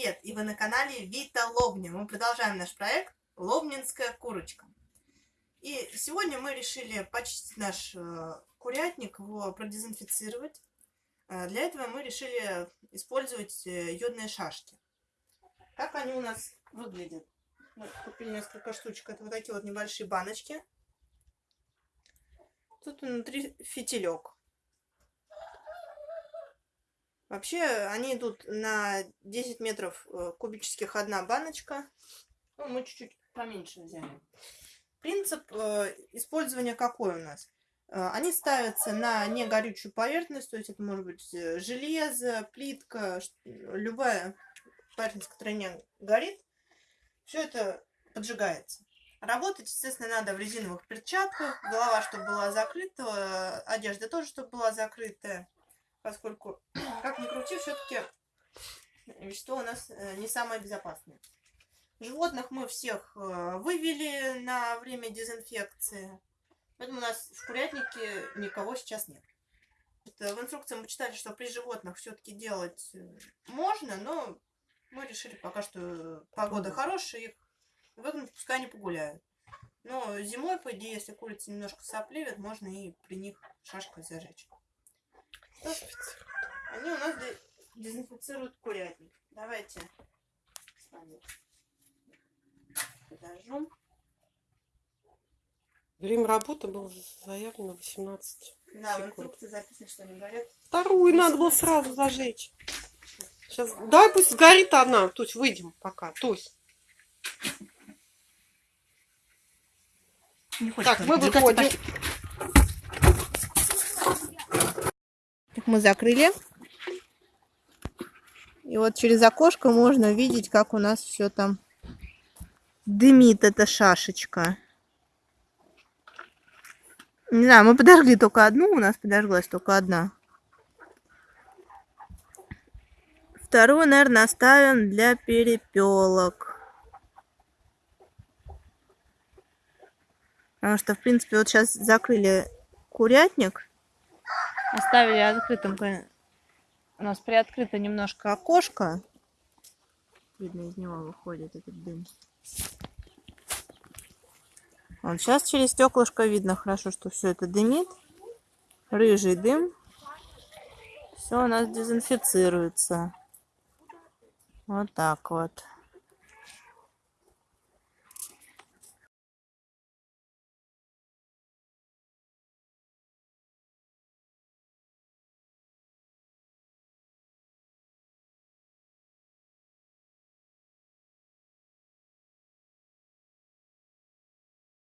Вы на канале Вита Лобня. Мы продолжаем наш проект «Лобнинская курочка». И сегодня мы решили почистить наш э, курятник, его продезинфицировать. Э, для этого мы решили использовать э, йодные шашки. Как они у нас выглядят? Мы купили несколько штучек. Это вот такие вот небольшие баночки. Тут внутри фитилек. Вообще они идут на 10 метров э, кубических одна баночка. Ну, мы чуть-чуть поменьше взяли. Принцип э, использования какой у нас? Э, они ставятся на негорючую поверхность, то есть это может быть э, железо, плитка, любая поверхность, которая не горит. Все это поджигается. Работать, естественно, надо в резиновых перчатках, голова, чтобы была закрыта, одежда тоже, чтобы была закрытая поскольку, как ни крути, все-таки вещество у нас э, не самое безопасное. Животных мы всех э, вывели на время дезинфекции, поэтому у нас в курятнике никого сейчас нет. Это в инструкции мы читали, что при животных все-таки делать э, можно, но мы решили пока что погода хорошая, их выгнать, пускай они погуляют. Но зимой, по идее, если курица немножко сопливит, можно и при них шашкой зажечь. Они у нас дезинфицируют курятник. Давайте с вами подожжем. Время работы было заявлено 18 Да, секунд. в инструкции записано, что они горят. Вторую надо было сразу зажечь. Сейчас, дай пусть сгорит одна. Тусь, выйдем пока. Тусь. Так, мы выходим. мы закрыли. И вот через окошко можно видеть, как у нас все там дымит эта шашечка. Не знаю, мы подожгли только одну, у нас подожглась только одна. Вторую, наверное, оставим для перепелок. Потому что, в принципе, вот сейчас закрыли курятник. Оставили открытым. У нас приоткрыто немножко окошко. Видно, из него выходит этот дым. Вот сейчас через стеклышко видно хорошо, что все это дымит. Рыжий дым. Все у нас дезинфицируется. Вот так вот.